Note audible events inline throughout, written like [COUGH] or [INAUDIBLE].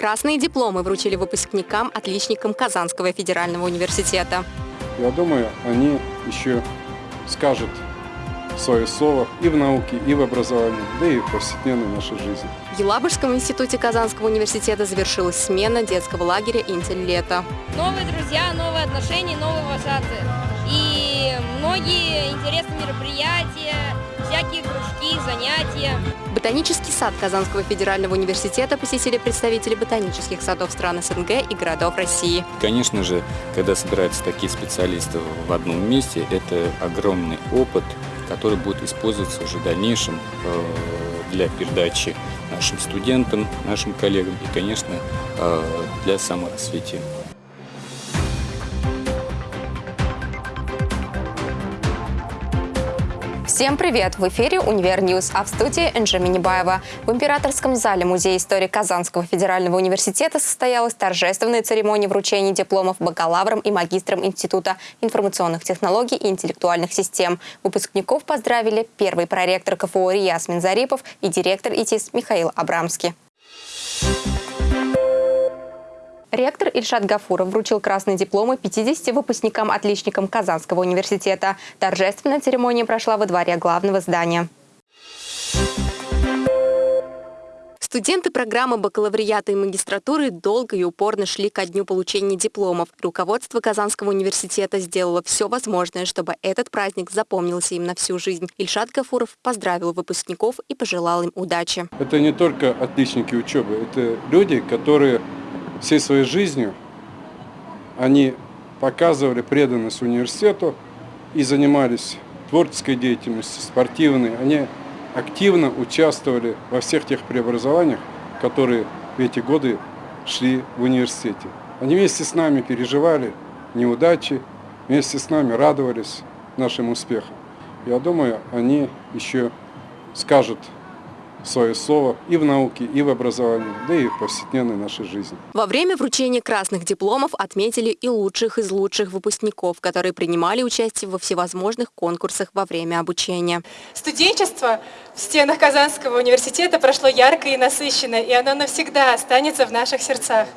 Красные дипломы вручили выпускникам, отличникам Казанского федерального университета. Я думаю, они еще скажут свое слово и в науке, и в образовании, да и в повседневной нашей жизни. В Елабужском институте Казанского университета завершилась смена детского лагеря «Интель лето». Новые друзья, новые отношения, новые вожатые. И многие интересные мероприятия, всякие кружки, занятия. Ботанический сад Казанского федерального университета посетили представители ботанических садов стран СНГ и городов России. Конечно же, когда собираются такие специалисты в одном месте, это огромный опыт, который будет использоваться уже в дальнейшем э, для передачи нашим студентам, нашим коллегам и, конечно, э, для саморазвития. Всем привет! В эфире «Univer News», а в студии Энджи Минибаева. В Императорском зале Музея истории Казанского федерального университета состоялась торжественная церемония вручения дипломов бакалаврам и магистрам Института информационных технологий и интеллектуальных систем. Выпускников поздравили первый проректор КФУ Ясмин Зарипов и директор ИТИС Михаил Абрамский. Ректор Ильшат Гафуров вручил красные дипломы 50 выпускникам-отличникам Казанского университета. Торжественная церемония прошла во дворе главного здания. Студенты программы бакалавриата и магистратуры долго и упорно шли ко дню получения дипломов. Руководство Казанского университета сделало все возможное, чтобы этот праздник запомнился им на всю жизнь. Ильшат Гафуров поздравил выпускников и пожелал им удачи. Это не только отличники учебы, это люди, которые всей своей жизнью они показывали преданность университету и занимались творческой деятельностью, спортивной. Они активно участвовали во всех тех преобразованиях, которые в эти годы шли в университете. Они вместе с нами переживали неудачи, вместе с нами радовались нашим успехам. Я думаю, они еще скажут свое слово и в науке, и в образовании, да и в повседневной нашей жизни. Во время вручения красных дипломов отметили и лучших из лучших выпускников, которые принимали участие во всевозможных конкурсах во время обучения. Студенчество в стенах Казанского университета прошло ярко и насыщенно, и оно навсегда останется в наших сердцах.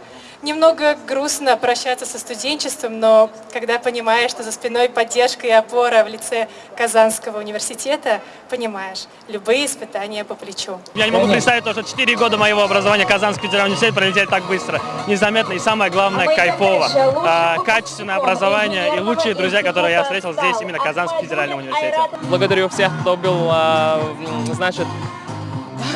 Немного грустно прощаться со студенчеством, но когда понимаешь, что за спиной поддержка и опора в лице Казанского университета, понимаешь, любые испытания по плечу. Я не могу представить то, что 4 года моего образования Казанский федеральный университет пролетели так быстро, незаметно и самое главное, кайфово. А, качественное образование и лучшие друзья, которые я встретил здесь, именно Казанский федеральный университет. Благодарю всех, кто был, а, значит,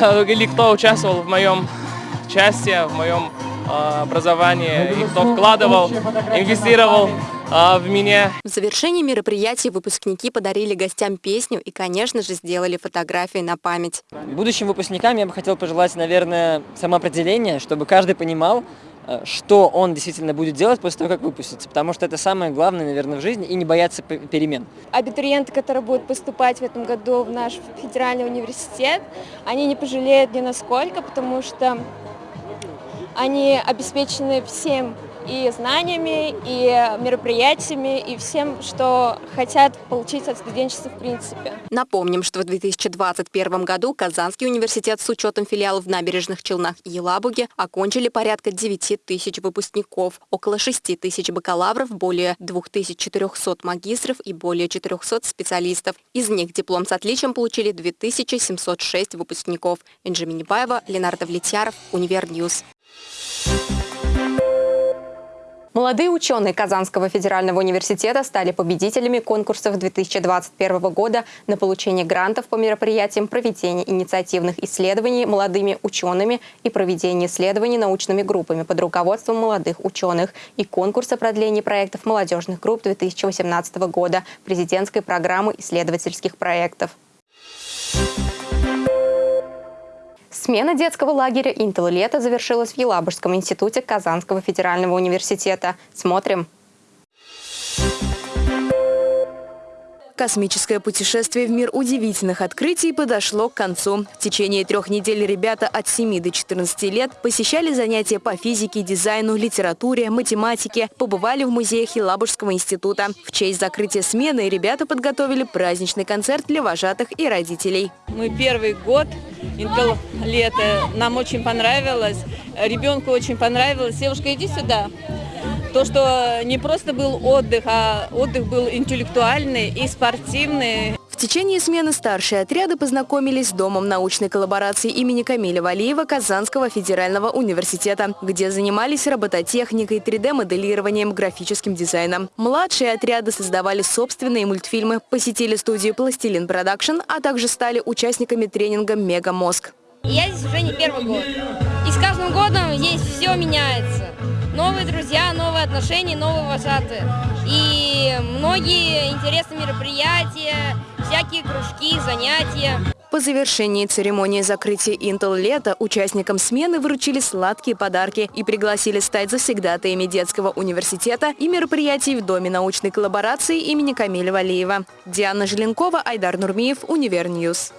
[LAUGHS] или кто участвовал в моем [LAUGHS] части, в моем а, образование, и кто вкладывал, инвестировал а, в меня. В завершении мероприятия выпускники подарили гостям песню и, конечно же, сделали фотографии на память. Будущим выпускникам я бы хотел пожелать, наверное, самоопределение, чтобы каждый понимал, э, что он действительно будет делать после того, как выпустится, потому что это самое главное, наверное, в жизни, и не бояться перемен. Абитуриенты, которые будут поступать в этом году в наш федеральный университет, они не пожалеют ни насколько, потому что они обеспечены всем и знаниями, и мероприятиями, и всем, что хотят получить от студенчества в принципе. Напомним, что в 2021 году Казанский университет с учетом филиалов в Набережных Челнах и Елабуге окончили порядка 9 тысяч выпускников, около 6 тысяч бакалавров, более 2400 магистров и более 400 специалистов. Из них диплом с отличием получили 2706 выпускников. Инжи Минибаева, Ленар Давлетьяров, Univer News. Молодые ученые Казанского федерального университета стали победителями конкурсов 2021 года на получение грантов по мероприятиям проведения инициативных исследований молодыми учеными и проведения исследований научными группами под руководством молодых ученых и конкурса продления проектов молодежных групп 2018 года президентской программы исследовательских проектов. Смена детского лагеря «Интел лето» завершилась в Елабужском институте Казанского федерального университета. Смотрим. Космическое путешествие в мир удивительных открытий подошло к концу. В течение трех недель ребята от 7 до 14 лет посещали занятия по физике, дизайну, литературе, математике, побывали в музеях Елабужского института. В честь закрытия смены ребята подготовили праздничный концерт для вожатых и родителей. Мы первый год, Интел лето, нам очень понравилось, ребенку очень понравилось. Девушка, иди сюда. То, что не просто был отдых, а отдых был интеллектуальный и спортивный. В течение смены старшие отряды познакомились с Домом научной коллаборации имени Камиля Валиева Казанского федерального университета, где занимались робототехникой, 3D-моделированием, графическим дизайном. Младшие отряды создавали собственные мультфильмы, посетили студию «Пластилин Production», а также стали участниками тренинга «Мега Мозг». Я здесь уже не первый год. И с каждым годом здесь все меняется. Новые друзья, новые отношения, новые вожатые. И многие интересные мероприятия, всякие кружки, занятия. По завершении церемонии закрытия ИнтелЛета участникам смены вручили сладкие подарки и пригласили стать завсегдатаями детского университета и мероприятий в Доме научной коллаборации имени Камиля Валиева. Диана Желенкова, Айдар Нурмиев, Univer News.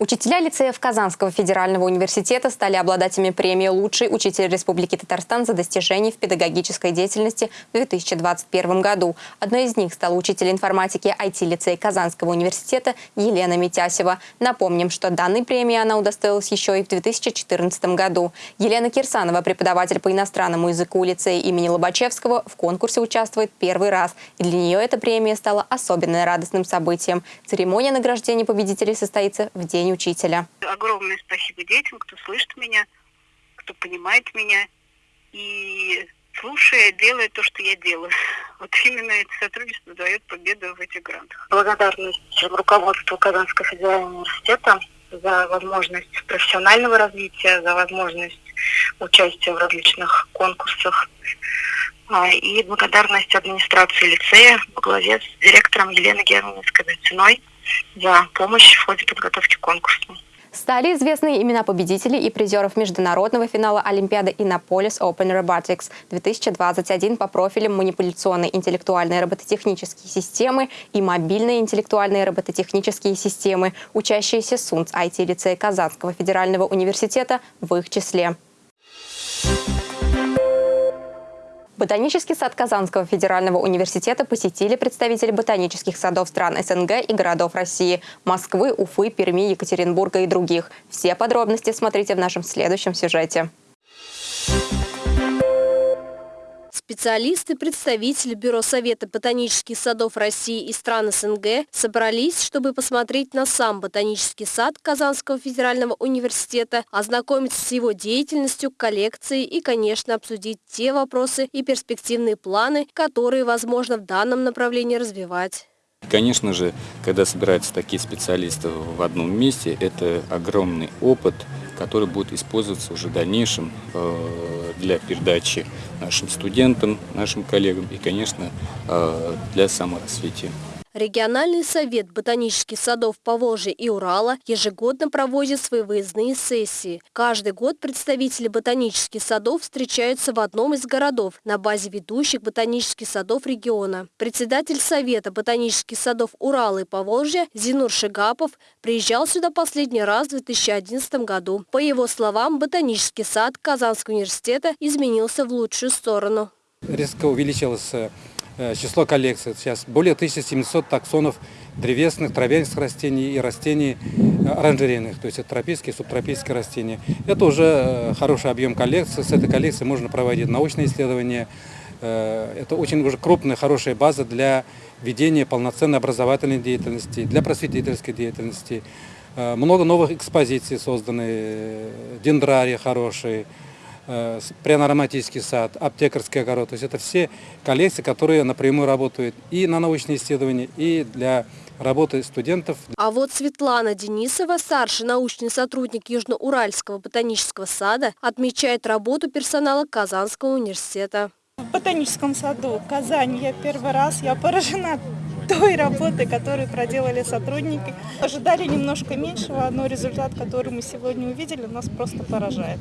Учителя лицеев Казанского федерального университета стали обладателями премии «Лучший учитель Республики Татарстан за достижения в педагогической деятельности в 2021 году». Одной из них стала учитель информатики IT-лицей Казанского университета Елена Митясева. Напомним, что данной премии она удостоилась еще и в 2014 году. Елена Кирсанова, преподаватель по иностранному языку лицея имени Лобачевского, в конкурсе участвует первый раз. И для нее эта премия стала особенно радостным событием. Церемония награждения победителей состоится в день День учителя. Огромное спасибо детям, кто слышит меня, кто понимает меня и слушая, делает то, что я делаю. [LAUGHS] Вот именно это сотрудничество дает победу в этих грантах. Благодарность руководству Казанского федерального университета за возможность профессионального развития, за возможность участия в различных конкурсах. А, и благодарность администрации лицея во главе с директором Еленой Германовской-Ценой за помощь в ходе подготовки конкурса. Стали известны имена победителей и призеров международного финала Олимпиады Innopolis Open Robotics 2021 по профилям манипуляционные интеллектуальные робототехнические системы и мобильные интеллектуальные робототехнические системы, учащиеся СУНЦ IT-лицея Казанского федерального университета в их числе. Ботанический сад Казанского федерального университета посетили представители ботанических садов стран СНГ и городов России – Москвы, Уфы, Перми, Екатеринбурга и других. Все подробности смотрите в нашем следующем сюжете. Специалисты, представители Бюро Совета ботанических садов России и стран СНГ собрались, чтобы посмотреть на сам ботанический сад Казанского федерального университета, ознакомиться с его деятельностью, коллекцией и, конечно, обсудить те вопросы и перспективные планы, которые возможно в данном направлении развивать. Конечно же, когда собираются такие специалисты в одном месте, это огромный опыт, который будет использоваться уже в дальнейшем э, для передачи нашим студентам, нашим коллегам и, конечно, э, для саморазвития. Региональный совет ботанических садов Поволжья и Урала ежегодно проводит свои выездные сессии. Каждый год представители ботанических садов встречаются в одном из городов на базе ведущих ботанических садов региона. Председатель Совета ботанических садов Урала и Поволжья Зинур Шигапов приезжал сюда последний раз в 2011 году. По его словам, ботанический сад Казанского университета изменился в лучшую сторону. Резко увеличилось Э, число коллекций. Сейчас более 1700 таксонов древесных, травянистых растений и растений э, оранжерейных, то есть это тропические субтропические растения. Это уже э, хороший объем коллекции. С этой коллекцией можно проводить научные исследования. Это очень уже крупная, хорошая база для ведения полноценной образовательной деятельности, для просветительской деятельности. Много новых экспозиций созданы, дендрарии хорошие, Э, пряно-ароматический сад, аптекарский огород. То есть это все коллекции, которые напрямую работают и на научные исследования, и для работы студентов. А вот Светлана Денисова, старший научный сотрудник Южноуральского ботанического сада, отмечает работу персонала Казанского университета. В ботаническом саду Казани я первый раз, я поражена той работы, которую проделали сотрудники. Ожидали немножко меньшего, но результат, который мы сегодня увидели, нас просто поражает.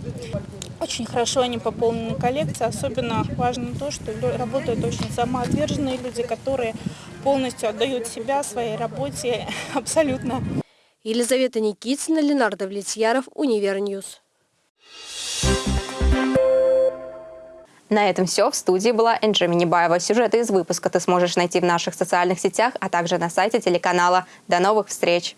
Очень хорошо они пополнены коллекции, особенно важно то, что работают очень самоотверженные люди, которые полностью отдают себя своей работе [LAUGHS] абсолютно. Елизавета Никитина, Ленар Давлетьяров, Univer News. На этом все. В студии была Энджи Минибаева. Сюжеты из выпуска ты сможешь найти в наших социальных сетях, а также на сайте телеканала. До новых встреч!